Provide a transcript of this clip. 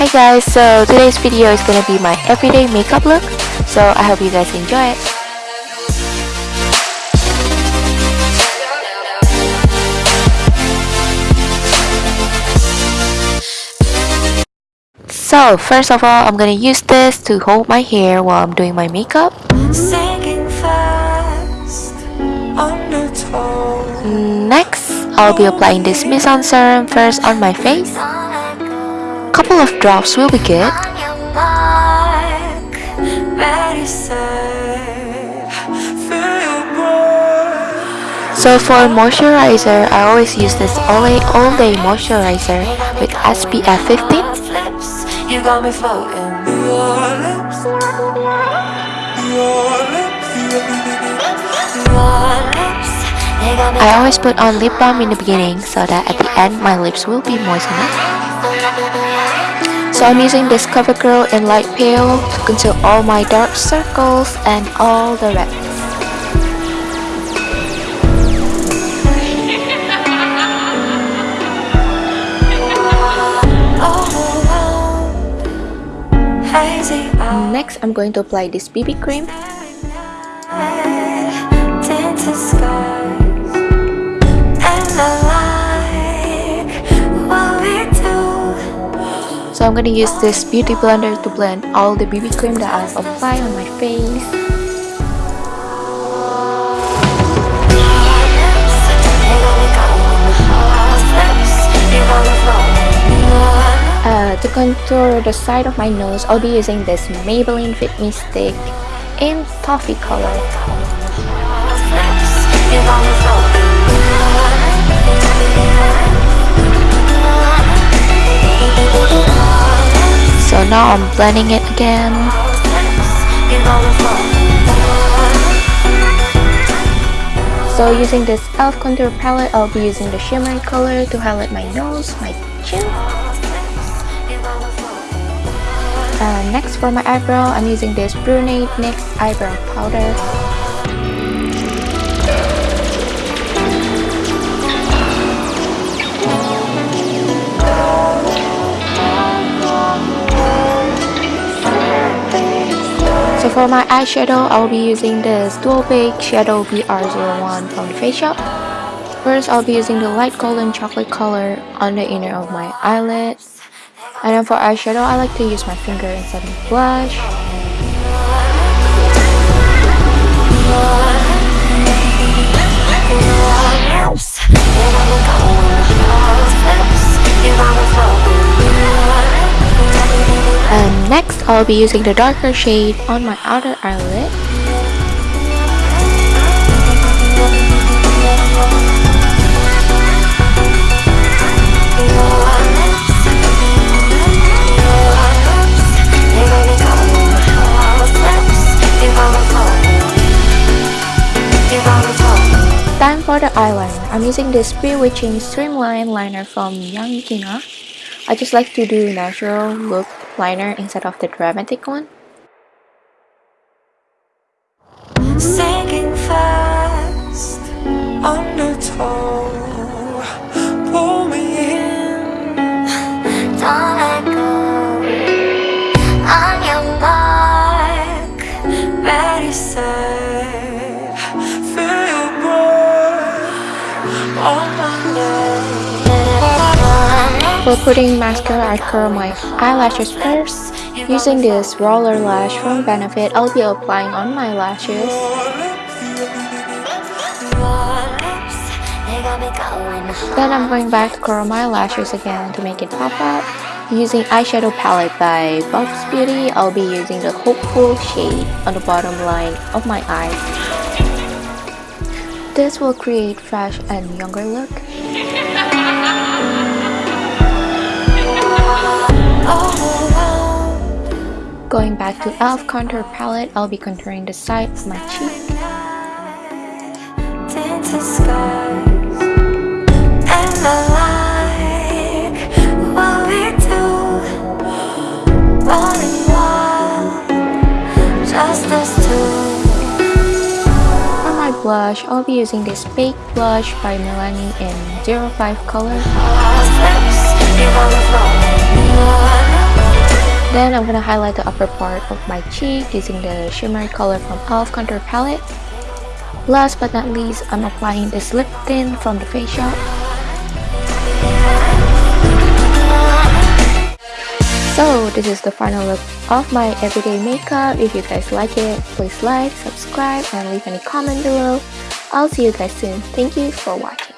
Hi guys, so today's video is gonna be my everyday makeup look, so I hope you guys enjoy it. So first of all, I'm gonna use this to hold my hair while I'm doing my makeup. Next, I'll be applying this Mizon Serum first on my face. Couple of drops will be good. So for moisturizer, I always use this Olay All Day Moisturizer with SPF 15. You got me floating. I always put on lip balm in the beginning so that at the end my lips will be moist enough. So I'm using this CoverGirl in light pale to conceal all my dark circles and all the reds. Next, I'm going to apply this BB cream. So I'm gonna use this beauty blender to blend all the BB cream that I've applied on my face. Uh, to contour the side of my nose, I'll be using this Maybelline Fit Me Stick in toffee color. Now I'm blending it again. So using this e.l.f. contour palette, I'll be using the shimmery color to highlight my nose, my chin. Uh, next for my eyebrow, I'm using this Brunette NYX eyebrow powder. So for my eyeshadow, I'll be using this Dual Bake Shadow BR01 from the Face Shop. First, I'll be using the light golden chocolate color on the inner of my eyelid. And then for eyeshadow, I like to use my finger instead of blush. I'll be using the darker shade on my outer eyelid. Time for the eyeliner. I'm using this Bewitching Streamline Liner from Gina. I just like to do natural look liner instead of the dramatic one. Sinking for putting mascara, I curl my eyelashes first. Using this roller lash from Benefit, I'll be applying on my lashes. Then I'm going back to curl my lashes again to make it pop out. Using eyeshadow palette by Bob's Beauty, I'll be using the Hopeful shade on the bottom line of my eye. This will create fresh and younger look. Going back to e.l.f. contour palette, I'll be contouring the side of my cheek. For my blush, I'll be using this Baked Blush by Milani in 05 color. Then I'm gonna highlight the upper part of my cheek using the shimmery color from e.l.f. Contour Palette. Last but not least, I'm applying this lip tint from the Face Shop. So this is the final look of my everyday makeup. If you guys like it, please like, subscribe, and leave any comment below. I'll see you guys soon. Thank you for watching.